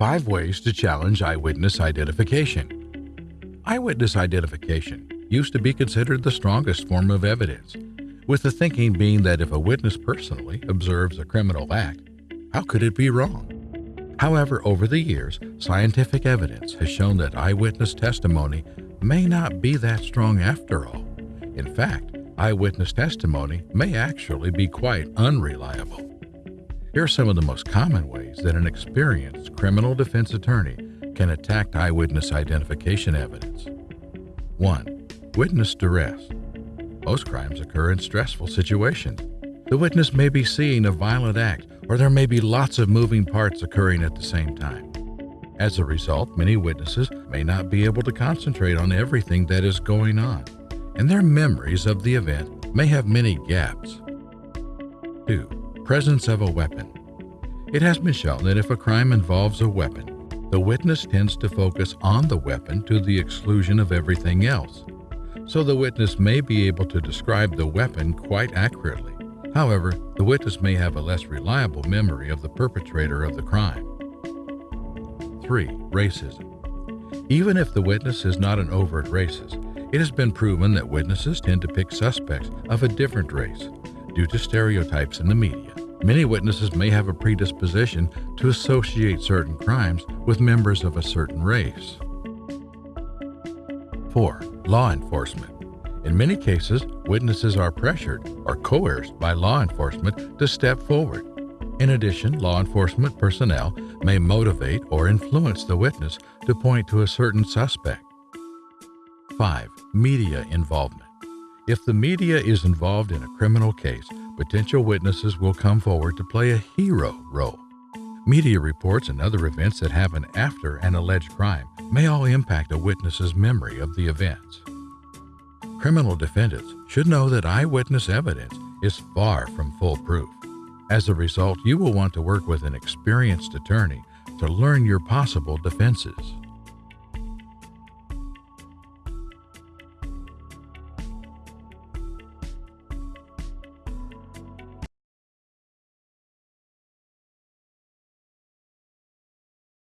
Five ways to challenge eyewitness identification. Eyewitness identification used to be considered the strongest form of evidence, with the thinking being that if a witness personally observes a criminal act, how could it be wrong? However, over the years, scientific evidence has shown that eyewitness testimony may not be that strong after all. In fact, eyewitness testimony may actually be quite unreliable. Here are some of the most common ways that an experienced criminal defense attorney can attack eyewitness identification evidence. 1. Witness duress. Most crimes occur in stressful situations. The witness may be seeing a violent act, or there may be lots of moving parts occurring at the same time. As a result, many witnesses may not be able to concentrate on everything that is going on, and their memories of the event may have many gaps. 2 presence of a weapon. It has been shown that if a crime involves a weapon, the witness tends to focus on the weapon to the exclusion of everything else. So the witness may be able to describe the weapon quite accurately. However, the witness may have a less reliable memory of the perpetrator of the crime. 3. Racism. Even if the witness is not an overt racist, it has been proven that witnesses tend to pick suspects of a different race due to stereotypes in the media. Many witnesses may have a predisposition to associate certain crimes with members of a certain race. 4. Law enforcement. In many cases, witnesses are pressured or coerced by law enforcement to step forward. In addition, law enforcement personnel may motivate or influence the witness to point to a certain suspect. 5. Media involvement. If the media is involved in a criminal case, potential witnesses will come forward to play a hero role. Media reports and other events that happen after an alleged crime may all impact a witness's memory of the events. Criminal defendants should know that eyewitness evidence is far from foolproof. As a result, you will want to work with an experienced attorney to learn your possible defenses.